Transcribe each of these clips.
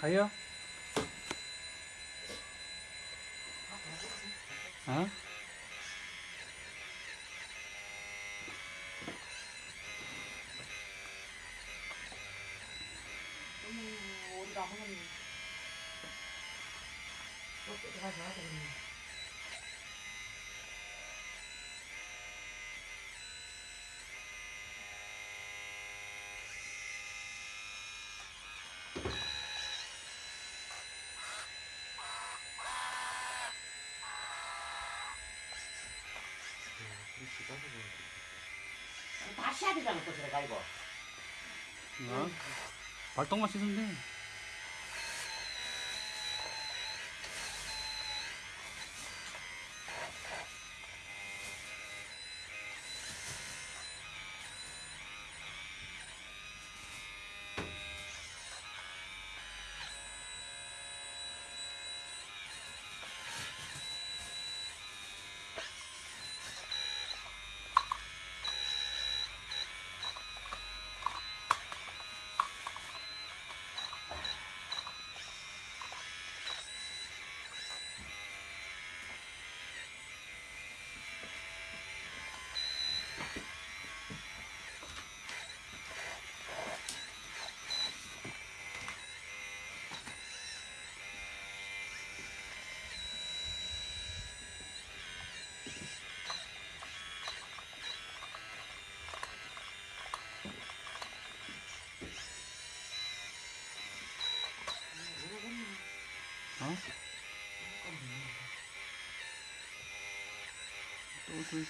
thấy không? Hả? Hãy subscribe 다시 되잖아, 또 들어가, 이거. 어? 발동만 씻으면 돼. 또, 또있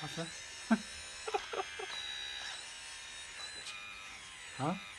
봤어? 어?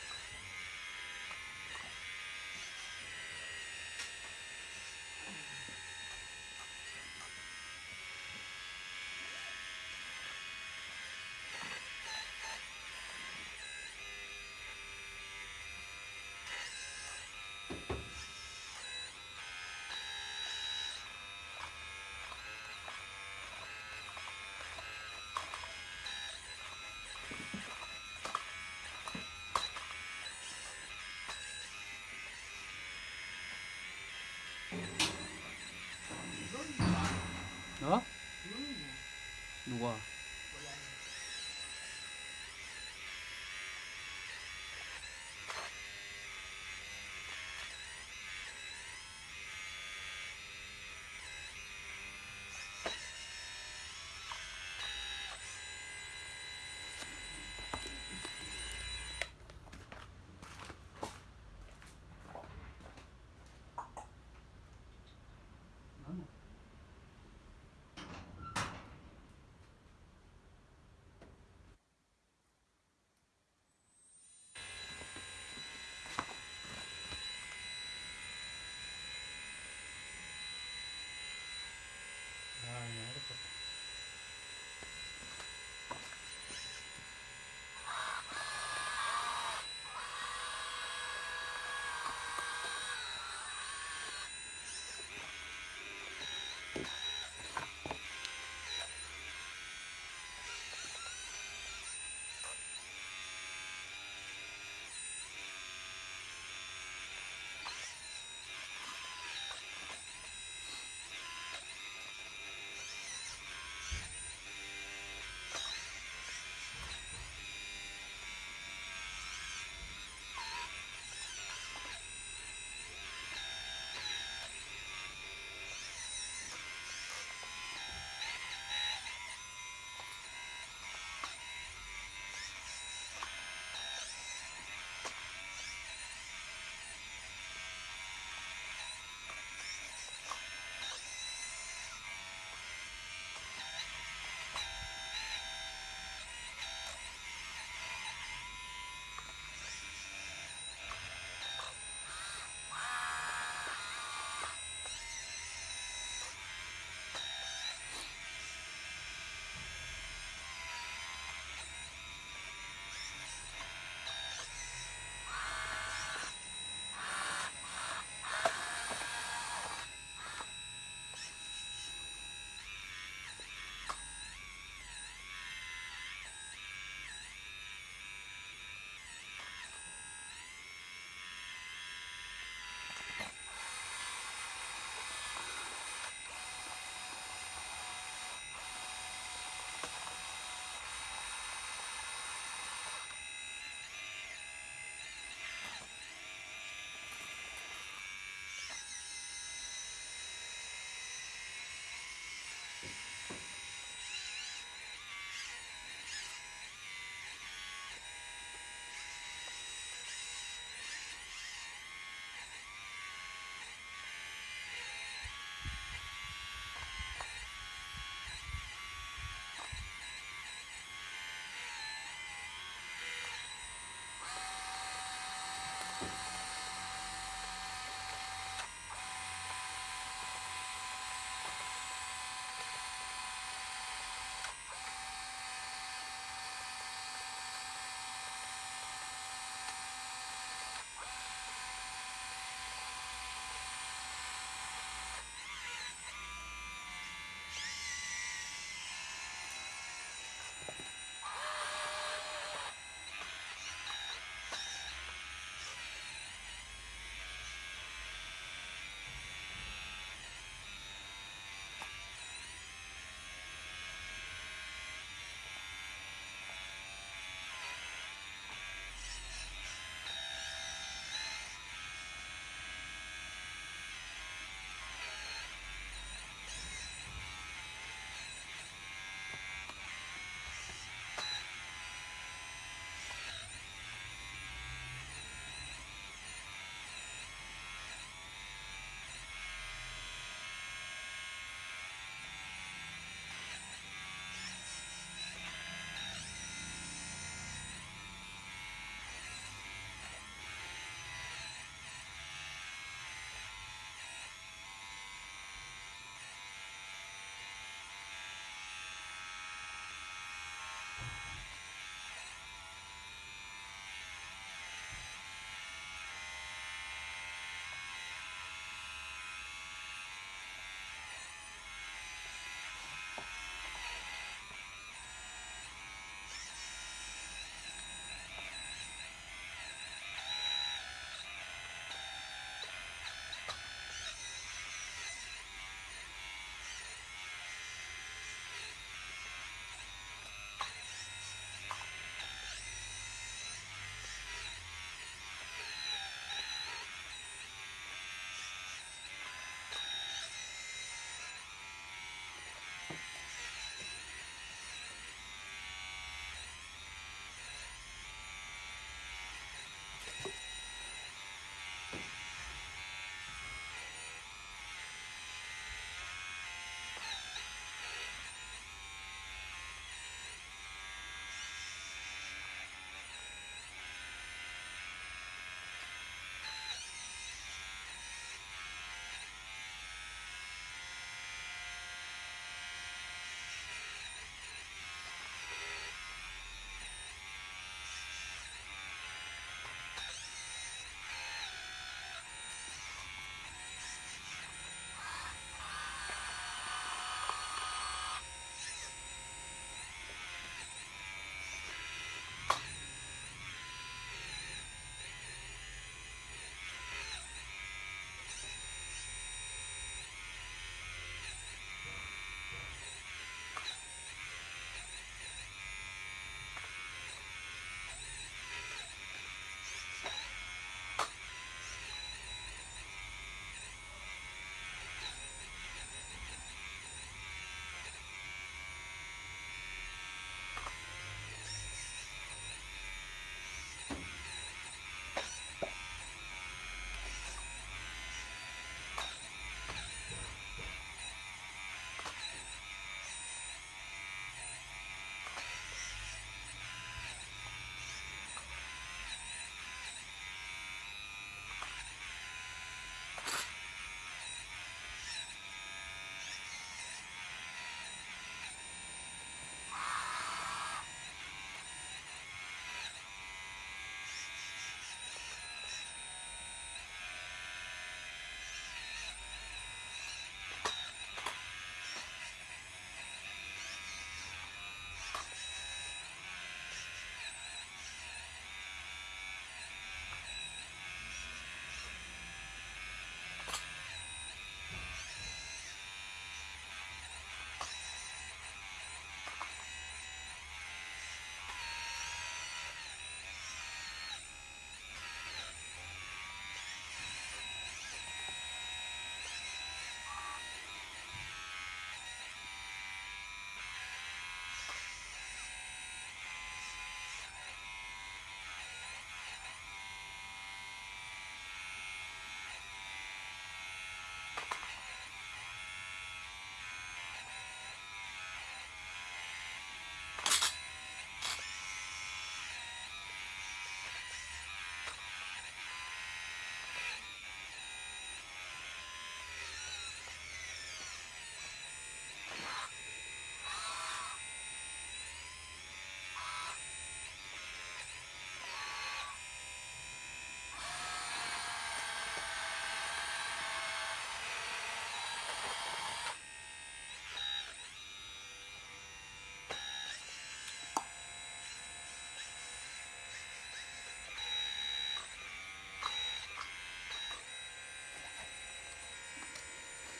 어? 누가?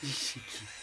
Ixi, que...